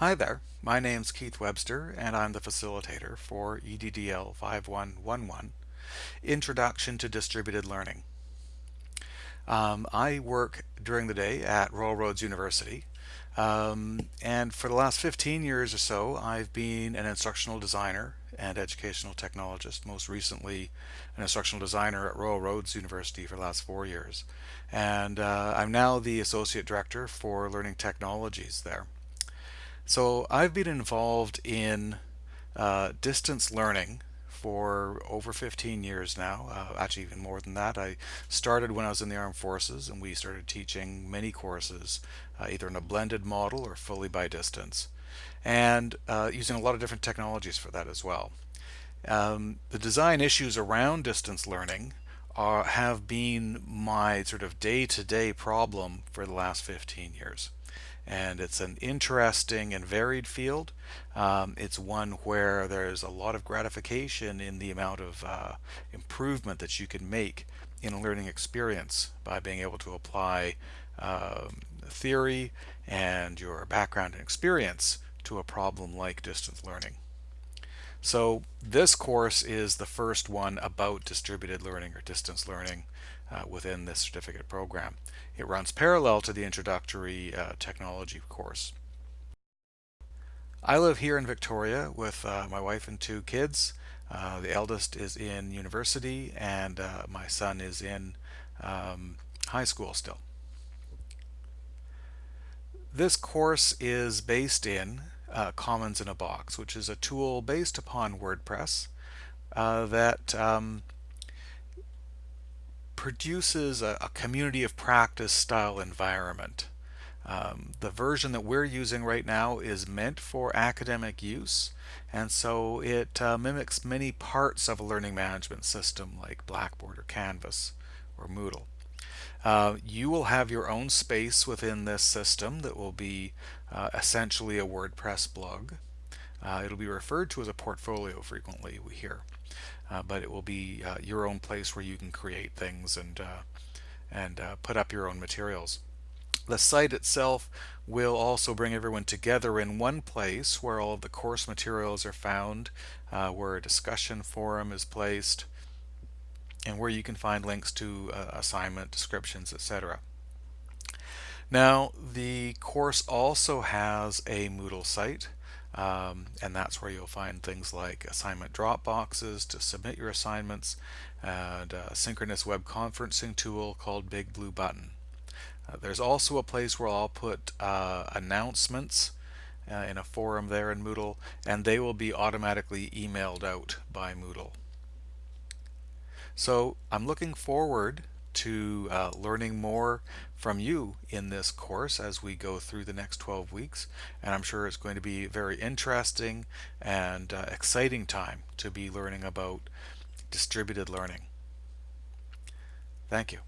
Hi there, my name's Keith Webster and I'm the facilitator for EDDL 5111, Introduction to Distributed Learning. Um, I work during the day at Royal Roads University um, and for the last 15 years or so I've been an instructional designer and educational technologist, most recently an instructional designer at Royal Roads University for the last four years. And uh, I'm now the Associate Director for Learning Technologies there. So I've been involved in uh, distance learning for over 15 years now, uh, actually even more than that. I started when I was in the armed forces and we started teaching many courses uh, either in a blended model or fully by distance and uh, using a lot of different technologies for that as well. Um, the design issues around distance learning are, have been my sort of day-to-day -day problem for the last 15 years and it's an interesting and varied field. Um, it's one where there's a lot of gratification in the amount of uh, improvement that you can make in a learning experience by being able to apply um, theory and your background and experience to a problem like distance learning. So this course is the first one about distributed learning or distance learning uh, within this certificate program. It runs parallel to the introductory uh, technology course. I live here in Victoria with uh, my wife and two kids. Uh, the eldest is in university and uh, my son is in um, high school still. This course is based in uh, Commons in a Box, which is a tool based upon WordPress that um, produces a, a community of practice style environment. Um, the version that we're using right now is meant for academic use and so it uh, mimics many parts of a learning management system like Blackboard or Canvas or Moodle. Uh, you will have your own space within this system that will be uh, essentially a WordPress blog. Uh, it'll be referred to as a portfolio frequently we hear uh, but it will be uh, your own place where you can create things and uh, and uh, put up your own materials. The site itself will also bring everyone together in one place where all of the course materials are found, where a discussion forum is placed, and where you can find links to assignment descriptions, etc. Now, the course also has a Moodle site. Um, and that's where you'll find things like assignment drop boxes to submit your assignments and a synchronous web conferencing tool called Big Blue Button. Uh, there's also a place where I'll put uh, announcements uh, in a forum there in Moodle and they will be automatically emailed out by Moodle. So I'm looking forward to uh, learning more from you in this course as we go through the next 12 weeks and I'm sure it's going to be a very interesting and uh, exciting time to be learning about distributed learning. Thank you.